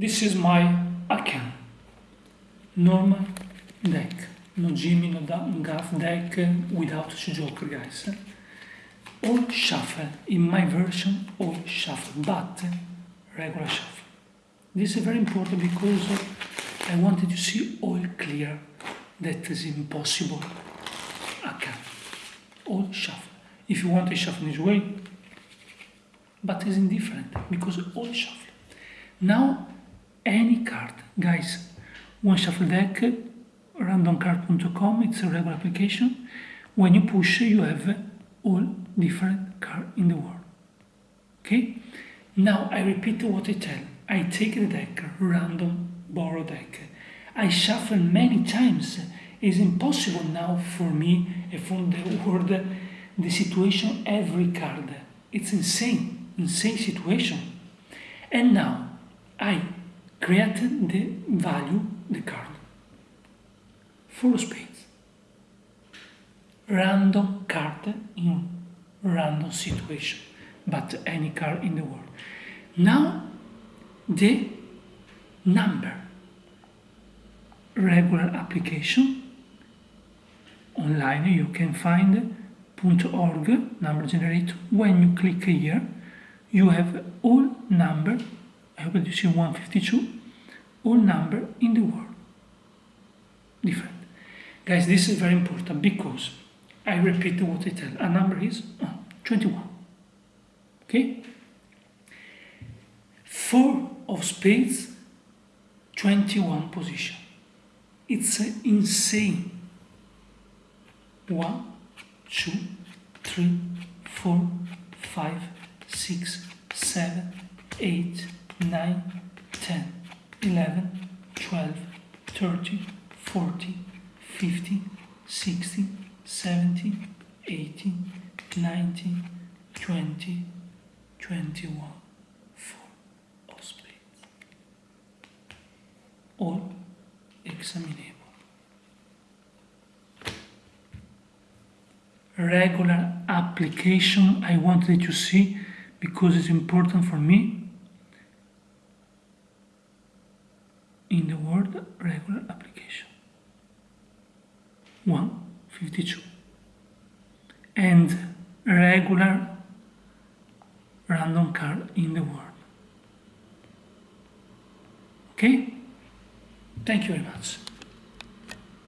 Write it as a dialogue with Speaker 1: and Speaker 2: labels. Speaker 1: This is my account. Normal deck. No Jimmy, no Gaff deck uh, without Joker guys. All shuffle. In my version, all shuffle, but uh, regular shuffle. This is very important because uh, I wanted to see all clear. That is impossible. Account. All shuffle. If you want a shuffle this way, but it's indifferent because all shuffle. Now any card. Guys, one shuffle deck, randomcard.com, it's a regular application. When you push, you have all different cards in the world. Okay? Now I repeat what I tell. I take the deck, random borrow deck. I shuffle many times. It's impossible now for me and for the world the situation every card. It's insane, insane situation. And now I create the value, the card. Full space. Random card in random situation, but any card in the world. Now, the number. Regular application. Online you can find .org number generator. When you click here, you have all number I will in 152 all number in the world. Different. Guys, this is very important because I repeat what I tell. A number is 21. Okay? Four of spades, 21 position. It's insane. One, two, three, four, five, six, seven, eight. 9, 10, 11, 12, 30, 40, 50, 60, 70, 80, 90, 20, 21 for all splits. All examinable. Regular application I wanted to see because it's important for me in the word regular application. 152. And regular random card in the word. Okay? Thank you very much.